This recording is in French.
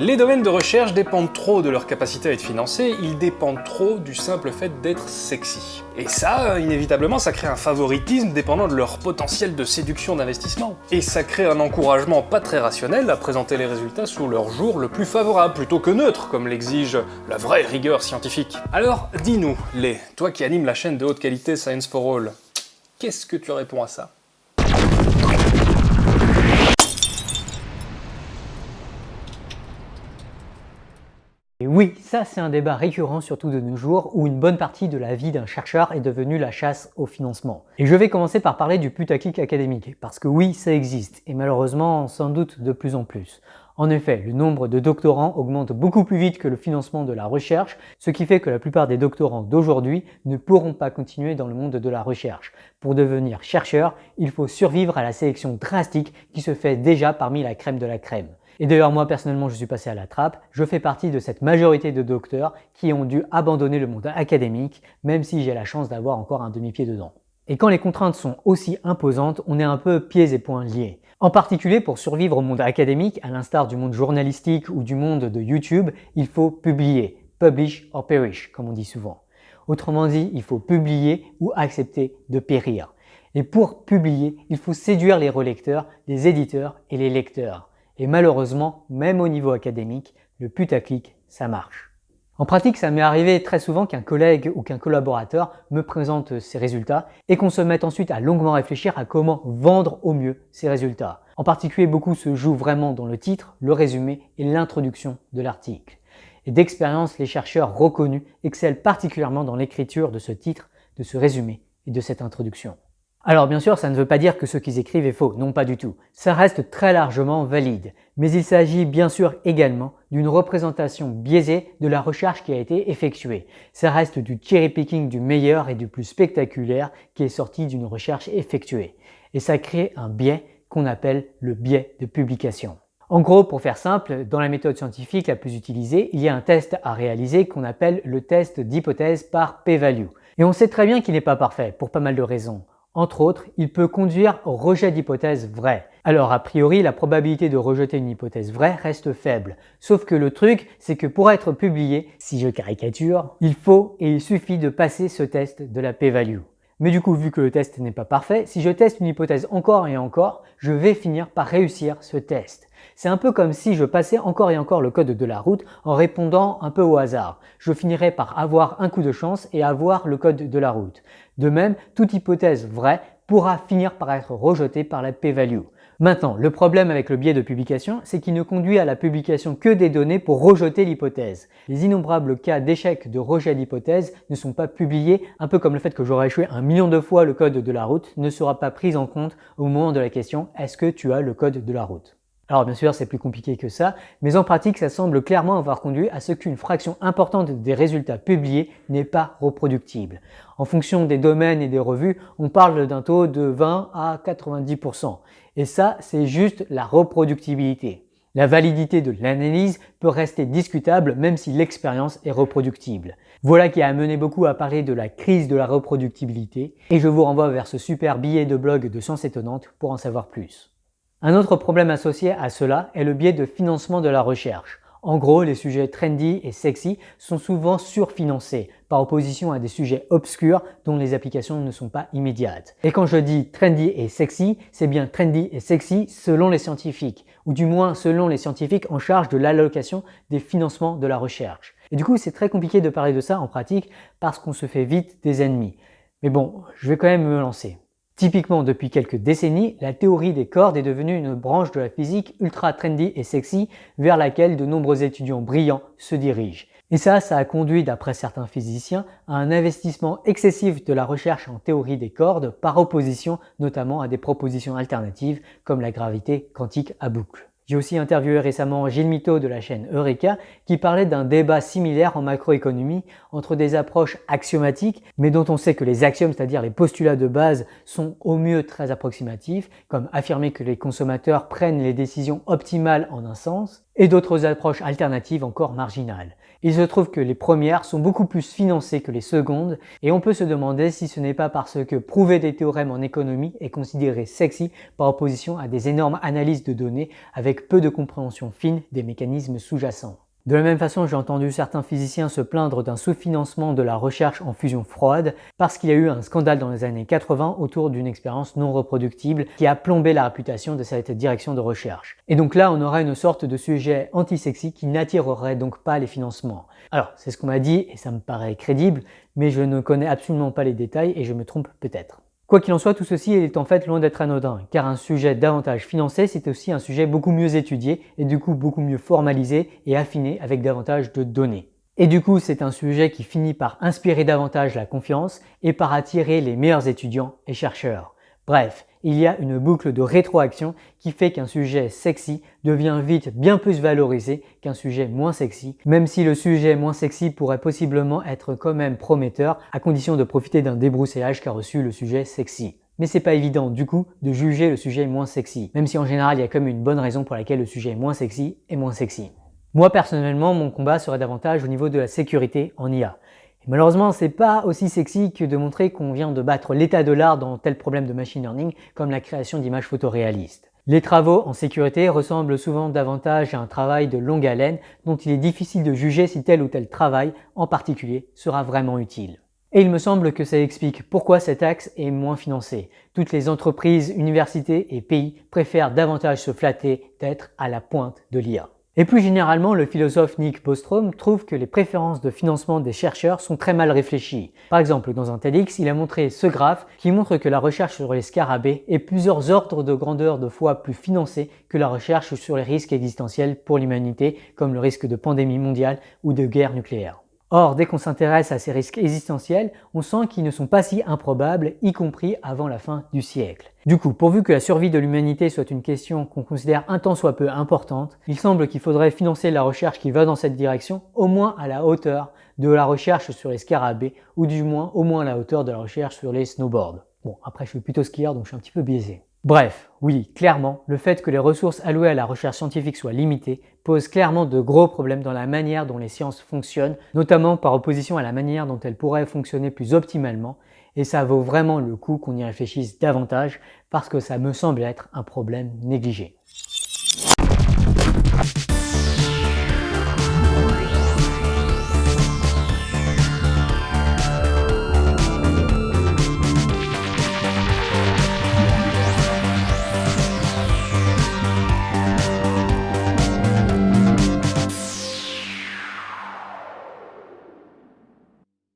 Les domaines de recherche dépendent trop de leur capacité à être financés, ils dépendent trop du simple fait d'être sexy. Et ça, inévitablement, ça crée un favoritisme dépendant de leur potentiel de séduction d'investissement. Et ça crée un encouragement pas très rationnel à présenter les résultats sous leur jour le plus favorable, plutôt que neutre, comme l'exige la vraie rigueur scientifique. Alors, dis-nous, les, toi qui animes la chaîne de haute qualité Science for All, qu'est-ce que tu réponds à ça? Et oui, ça c'est un débat récurrent surtout de nos jours où une bonne partie de la vie d'un chercheur est devenue la chasse au financement. Et je vais commencer par parler du putaclic académique, parce que oui, ça existe, et malheureusement sans doute de plus en plus. En effet, le nombre de doctorants augmente beaucoup plus vite que le financement de la recherche, ce qui fait que la plupart des doctorants d'aujourd'hui ne pourront pas continuer dans le monde de la recherche. Pour devenir chercheur, il faut survivre à la sélection drastique qui se fait déjà parmi la crème de la crème. Et d'ailleurs, moi personnellement, je suis passé à la trappe. Je fais partie de cette majorité de docteurs qui ont dû abandonner le monde académique, même si j'ai la chance d'avoir encore un demi-pied dedans. Et quand les contraintes sont aussi imposantes, on est un peu pieds et poings liés. En particulier pour survivre au monde académique, à l'instar du monde journalistique ou du monde de YouTube, il faut publier. Publish or perish, comme on dit souvent. Autrement dit, il faut publier ou accepter de périr. Et pour publier, il faut séduire les relecteurs, les éditeurs et les lecteurs. Et malheureusement, même au niveau académique, le putaclic, ça marche. En pratique, ça m'est arrivé très souvent qu'un collègue ou qu'un collaborateur me présente ses résultats et qu'on se mette ensuite à longuement réfléchir à comment vendre au mieux ces résultats. En particulier, beaucoup se jouent vraiment dans le titre, le résumé et l'introduction de l'article. Et d'expérience, les chercheurs reconnus excellent particulièrement dans l'écriture de ce titre, de ce résumé et de cette introduction. Alors bien sûr, ça ne veut pas dire que ce qu'ils écrivent est faux, non pas du tout. Ça reste très largement valide. Mais il s'agit bien sûr également d'une représentation biaisée de la recherche qui a été effectuée. Ça reste du cherry picking du meilleur et du plus spectaculaire qui est sorti d'une recherche effectuée. Et ça crée un biais qu'on appelle le biais de publication. En gros, pour faire simple, dans la méthode scientifique la plus utilisée, il y a un test à réaliser qu'on appelle le test d'hypothèse par p-value. Et on sait très bien qu'il n'est pas parfait, pour pas mal de raisons. Entre autres, il peut conduire au rejet d'hypothèses vraies. Alors a priori, la probabilité de rejeter une hypothèse vraie reste faible. Sauf que le truc, c'est que pour être publié, si je caricature, il faut et il suffit de passer ce test de la p-value. Mais du coup, vu que le test n'est pas parfait, si je teste une hypothèse encore et encore, je vais finir par réussir ce test. C'est un peu comme si je passais encore et encore le code de la route en répondant un peu au hasard. Je finirais par avoir un coup de chance et avoir le code de la route. De même, toute hypothèse vraie pourra finir par être rejetée par la p-value. Maintenant, le problème avec le biais de publication, c'est qu'il ne conduit à la publication que des données pour rejeter l'hypothèse. Les innombrables cas d'échec de rejet d'hypothèse ne sont pas publiés, un peu comme le fait que j'aurais échoué un million de fois le code de la route ne sera pas pris en compte au moment de la question « Est-ce que tu as le code de la route ?» Alors bien sûr, c'est plus compliqué que ça, mais en pratique, ça semble clairement avoir conduit à ce qu'une fraction importante des résultats publiés n'est pas reproductible. En fonction des domaines et des revues, on parle d'un taux de 20 à 90%. Et ça, c'est juste la reproductibilité. La validité de l'analyse peut rester discutable même si l'expérience est reproductible. Voilà qui a amené beaucoup à parler de la crise de la reproductibilité et je vous renvoie vers ce super billet de blog de Science Étonnante pour en savoir plus. Un autre problème associé à cela est le biais de financement de la recherche. En gros, les sujets trendy et sexy sont souvent surfinancés par opposition à des sujets obscurs dont les applications ne sont pas immédiates. Et quand je dis trendy et sexy, c'est bien trendy et sexy selon les scientifiques, ou du moins selon les scientifiques en charge de l'allocation des financements de la recherche. Et du coup, c'est très compliqué de parler de ça en pratique parce qu'on se fait vite des ennemis. Mais bon, je vais quand même me lancer. Typiquement, depuis quelques décennies, la théorie des cordes est devenue une branche de la physique ultra trendy et sexy vers laquelle de nombreux étudiants brillants se dirigent. Et ça, ça a conduit, d'après certains physiciens, à un investissement excessif de la recherche en théorie des cordes par opposition notamment à des propositions alternatives comme la gravité quantique à boucle. J'ai aussi interviewé récemment Gilles Mito de la chaîne Eureka qui parlait d'un débat similaire en macroéconomie entre des approches axiomatiques mais dont on sait que les axiomes, c'est-à-dire les postulats de base, sont au mieux très approximatifs comme affirmer que les consommateurs prennent les décisions optimales en un sens et d'autres approches alternatives encore marginales. Il se trouve que les premières sont beaucoup plus financées que les secondes et on peut se demander si ce n'est pas parce que prouver des théorèmes en économie est considéré sexy par opposition à des énormes analyses de données avec peu de compréhension fine des mécanismes sous-jacents. De la même façon, j'ai entendu certains physiciens se plaindre d'un sous-financement de la recherche en fusion froide parce qu'il y a eu un scandale dans les années 80 autour d'une expérience non reproductible qui a plombé la réputation de cette direction de recherche. Et donc là, on aura une sorte de sujet anti-sexy qui n'attirerait donc pas les financements. Alors, c'est ce qu'on m'a dit et ça me paraît crédible, mais je ne connais absolument pas les détails et je me trompe peut-être. Quoi qu'il en soit, tout ceci est en fait loin d'être anodin, car un sujet davantage financé, c'est aussi un sujet beaucoup mieux étudié et du coup beaucoup mieux formalisé et affiné avec davantage de données. Et du coup, c'est un sujet qui finit par inspirer davantage la confiance et par attirer les meilleurs étudiants et chercheurs. Bref, il y a une boucle de rétroaction qui fait qu'un sujet sexy devient vite bien plus valorisé qu'un sujet moins sexy, même si le sujet moins sexy pourrait possiblement être quand même prometteur à condition de profiter d'un débroussaillage qu'a reçu le sujet sexy. Mais c'est pas évident du coup de juger le sujet moins sexy, même si en général il y a comme une bonne raison pour laquelle le sujet moins sexy est moins sexy. Moi personnellement, mon combat serait davantage au niveau de la sécurité en IA. Malheureusement, c'est pas aussi sexy que de montrer qu'on vient de battre l'état de l'art dans tel problème de machine learning comme la création d'images photoréalistes. Les travaux en sécurité ressemblent souvent davantage à un travail de longue haleine dont il est difficile de juger si tel ou tel travail en particulier sera vraiment utile. Et il me semble que ça explique pourquoi cet axe est moins financé. Toutes les entreprises, universités et pays préfèrent davantage se flatter d'être à la pointe de l'IA. Et plus généralement, le philosophe Nick Bostrom trouve que les préférences de financement des chercheurs sont très mal réfléchies. Par exemple, dans un TEDx, il a montré ce graphe qui montre que la recherche sur les scarabées est plusieurs ordres de grandeur de fois plus financée que la recherche sur les risques existentiels pour l'humanité, comme le risque de pandémie mondiale ou de guerre nucléaire. Or, dès qu'on s'intéresse à ces risques existentiels, on sent qu'ils ne sont pas si improbables, y compris avant la fin du siècle. Du coup, pourvu que la survie de l'humanité soit une question qu'on considère un tant soit peu importante, il semble qu'il faudrait financer la recherche qui va dans cette direction, au moins à la hauteur de la recherche sur les scarabées, ou du moins au moins à la hauteur de la recherche sur les snowboards. Bon, après je suis plutôt skieur donc je suis un petit peu biaisé. Bref, oui, clairement, le fait que les ressources allouées à la recherche scientifique soient limitées pose clairement de gros problèmes dans la manière dont les sciences fonctionnent, notamment par opposition à la manière dont elles pourraient fonctionner plus optimalement, et ça vaut vraiment le coup qu'on y réfléchisse davantage parce que ça me semble être un problème négligé.